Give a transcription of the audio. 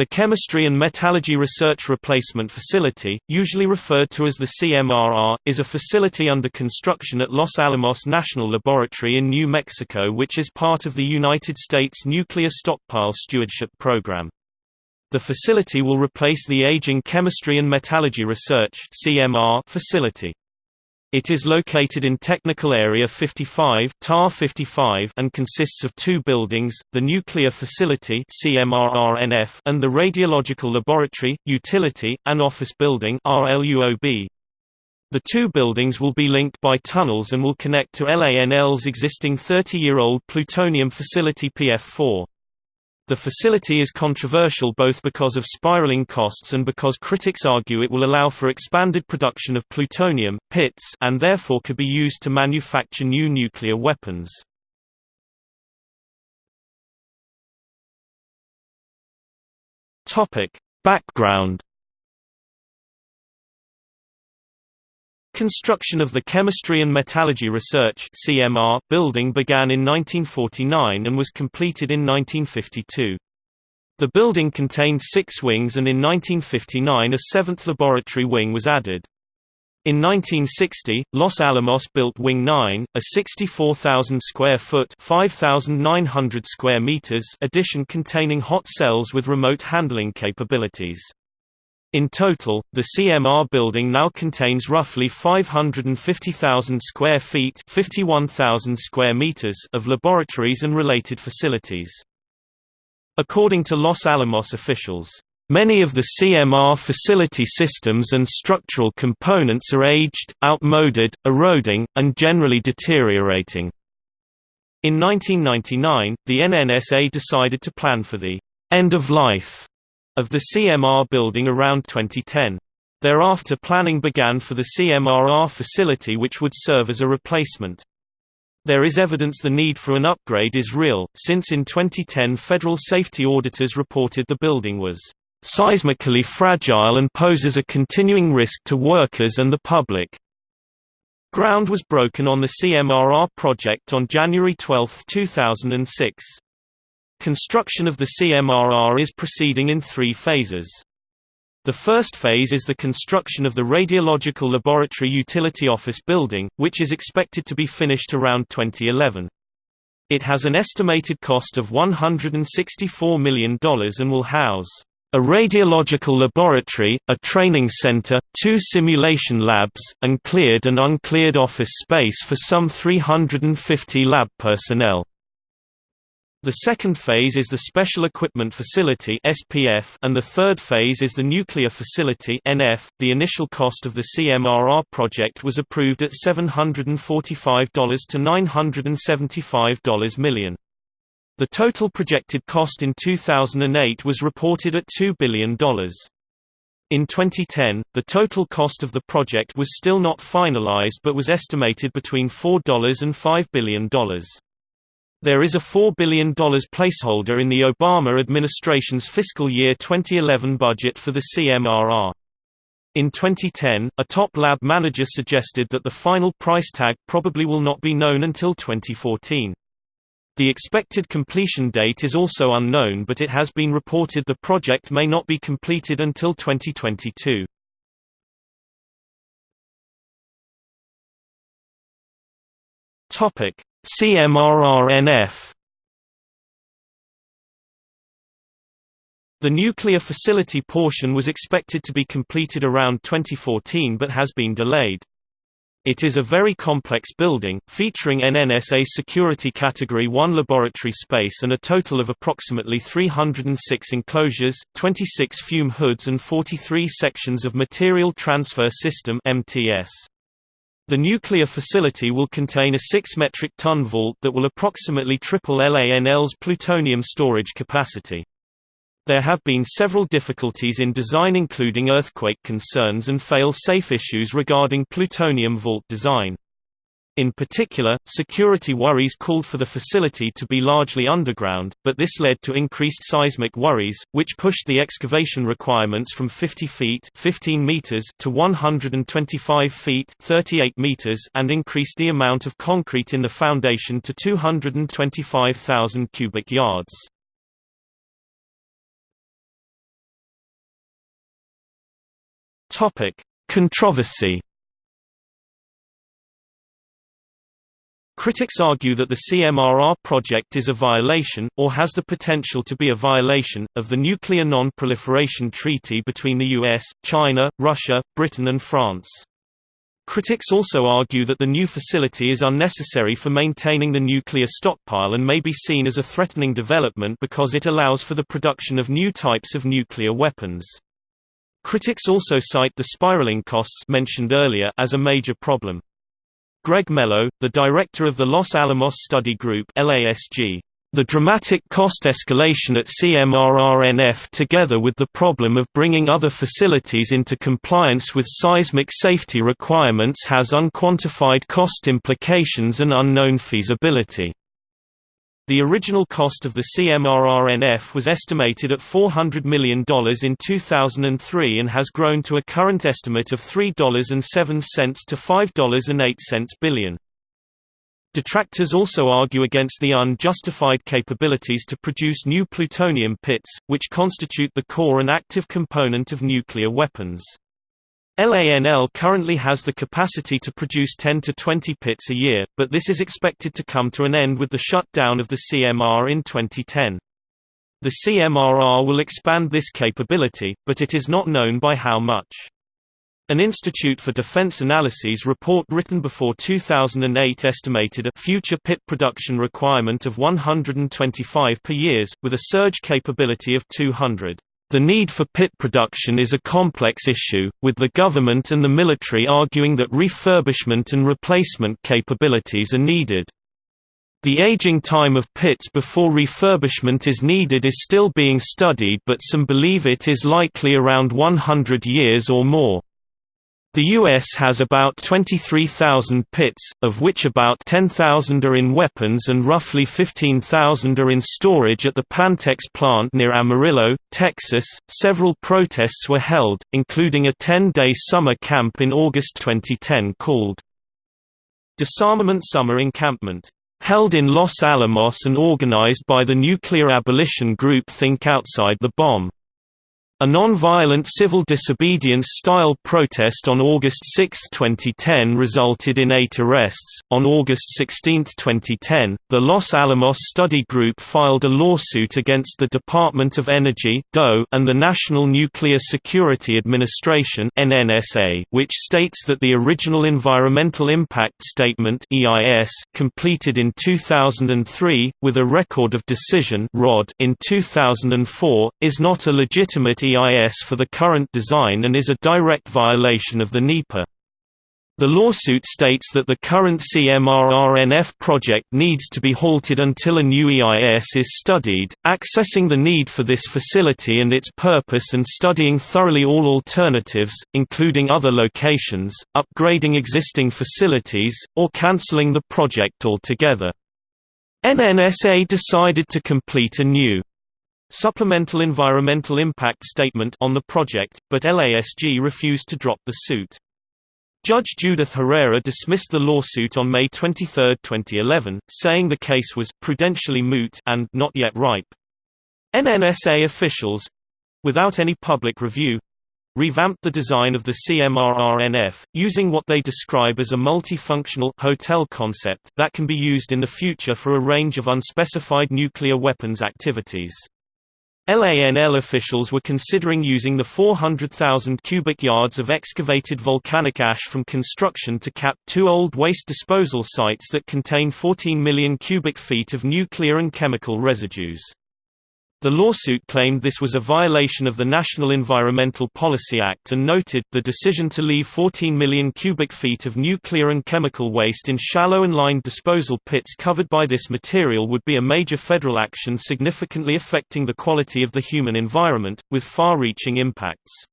The Chemistry and Metallurgy Research Replacement Facility, usually referred to as the CMRR, is a facility under construction at Los Alamos National Laboratory in New Mexico which is part of the United States Nuclear Stockpile Stewardship Program. The facility will replace the aging Chemistry and Metallurgy Research facility. It is located in Technical Area 55, TA 55 and consists of two buildings, the Nuclear Facility CMRRNF and the Radiological Laboratory, Utility, and Office Building RLUOB. The two buildings will be linked by tunnels and will connect to LANL's existing 30-year-old plutonium facility PF4. The facility is controversial both because of spiraling costs and because critics argue it will allow for expanded production of plutonium, pits and therefore could be used to manufacture new nuclear weapons. Background Construction of the Chemistry and Metallurgy Research building began in 1949 and was completed in 1952. The building contained six wings and in 1959 a seventh laboratory wing was added. In 1960, Los Alamos built Wing 9, a 64,000 square foot (5,900 square meters) addition containing hot cells with remote handling capabilities. In total, the CMR building now contains roughly 550,000 square feet 51,000 square meters of laboratories and related facilities. According to Los Alamos officials, Many of the CMR facility systems and structural components are aged, outmoded, eroding, and generally deteriorating. In 1999, the NNSA decided to plan for the end of life of the CMR building around 2010. Thereafter planning began for the CMRR facility which would serve as a replacement. There is evidence the need for an upgrade is real, since in 2010 federal safety auditors reported the building was seismically fragile and poses a continuing risk to workers and the public. Ground was broken on the CMRR project on January 12, 2006. Construction of the CMRR is proceeding in three phases. The first phase is the construction of the Radiological Laboratory Utility Office building, which is expected to be finished around 2011. It has an estimated cost of $164 million and will house a radiological laboratory, a training center, two simulation labs, and cleared and uncleared office space for some 350 lab personnel. The second phase is the Special Equipment Facility (SPF) and the third phase is the Nuclear Facility (NF). The initial cost of the CMRR project was approved at $745 to $975 million. The total projected cost in 2008 was reported at $2 billion. In 2010, the total cost of the project was still not finalized but was estimated between $4 and $5 billion. There is a $4 billion placeholder in the Obama administration's fiscal year 2011 budget for the CMRR. In 2010, a top lab manager suggested that the final price tag probably will not be known until 2014. The expected completion date is also unknown but it has been reported the project may not be completed until 2022. Topic: CMRRNF The nuclear facility portion was expected to be completed around 2014 but has been delayed. It is a very complex building, featuring NNSA Security Category 1 laboratory space and a total of approximately 306 enclosures, 26 fume hoods and 43 sections of Material Transfer System MTS. The nuclear facility will contain a 6 metric ton vault that will approximately triple LANL's plutonium storage capacity. There have been several difficulties in design including earthquake concerns and fail-safe issues regarding plutonium vault design. In particular, security worries called for the facility to be largely underground, but this led to increased seismic worries, which pushed the excavation requirements from 50 feet 15 meters to 125 feet 38 meters and increased the amount of concrete in the foundation to 225,000 cubic yards. Controversy. Critics argue that the CMRR project is a violation, or has the potential to be a violation, of the Nuclear Non-Proliferation Treaty between the US, China, Russia, Britain and France. Critics also argue that the new facility is unnecessary for maintaining the nuclear stockpile and may be seen as a threatening development because it allows for the production of new types of nuclear weapons. Critics also cite the spiraling costs mentioned earlier as a major problem. Greg Mello, the director of the Los Alamos Study Group LASG, the dramatic cost escalation at CMRRNF together with the problem of bringing other facilities into compliance with seismic safety requirements has unquantified cost implications and unknown feasibility. The original cost of the CMRRNF was estimated at $400 million in 2003 and has grown to a current estimate of $3.07 to $5.08 billion. Detractors also argue against the unjustified capabilities to produce new plutonium pits, which constitute the core and active component of nuclear weapons. LANL currently has the capacity to produce 10 to 20 pits a year, but this is expected to come to an end with the shutdown of the CMR in 2010. The CMRR will expand this capability, but it is not known by how much. An Institute for Defense Analyses report written before 2008 estimated a future pit production requirement of 125 per years, with a surge capability of 200. The need for pit production is a complex issue, with the government and the military arguing that refurbishment and replacement capabilities are needed. The aging time of pits before refurbishment is needed is still being studied but some believe it is likely around 100 years or more. The U.S. has about 23,000 pits, of which about 10,000 are in weapons and roughly 15,000 are in storage at the Pantex plant near Amarillo, Texas. Several protests were held, including a 10 day summer camp in August 2010 called Disarmament Summer Encampment, held in Los Alamos and organized by the nuclear abolition group Think Outside the Bomb. A non-violent civil disobedience-style protest on August 6, 2010 resulted in eight arrests. On August 16, 2010, the Los Alamos Study Group filed a lawsuit against the Department of Energy and the National Nuclear Security Administration which states that the original Environmental Impact Statement completed in 2003, with a Record of Decision in 2004, is not a legitimate EIS for the current design and is a direct violation of the NEPA. The lawsuit states that the current CMRRNF project needs to be halted until a new EIS is studied, accessing the need for this facility and its purpose and studying thoroughly all alternatives, including other locations, upgrading existing facilities, or cancelling the project altogether. NNSA decided to complete a new supplemental environmental impact statement on the project, but LASG refused to drop the suit. Judge Judith Herrera dismissed the lawsuit on May 23, 2011, saying the case was prudentially moot and not yet ripe. NNSA officials without any public review revamped the design of the CMRRNF, using what they describe as a multifunctional hotel concept that can be used in the future for a range of unspecified nuclear weapons activities. LANL officials were considering using the 400,000 cubic yards of excavated volcanic ash from construction to cap two old waste disposal sites that contain 14 million cubic feet of nuclear and chemical residues. The lawsuit claimed this was a violation of the National Environmental Policy Act and noted, the decision to leave 14 million cubic feet of nuclear and chemical waste in shallow and lined disposal pits covered by this material would be a major federal action significantly affecting the quality of the human environment, with far-reaching impacts.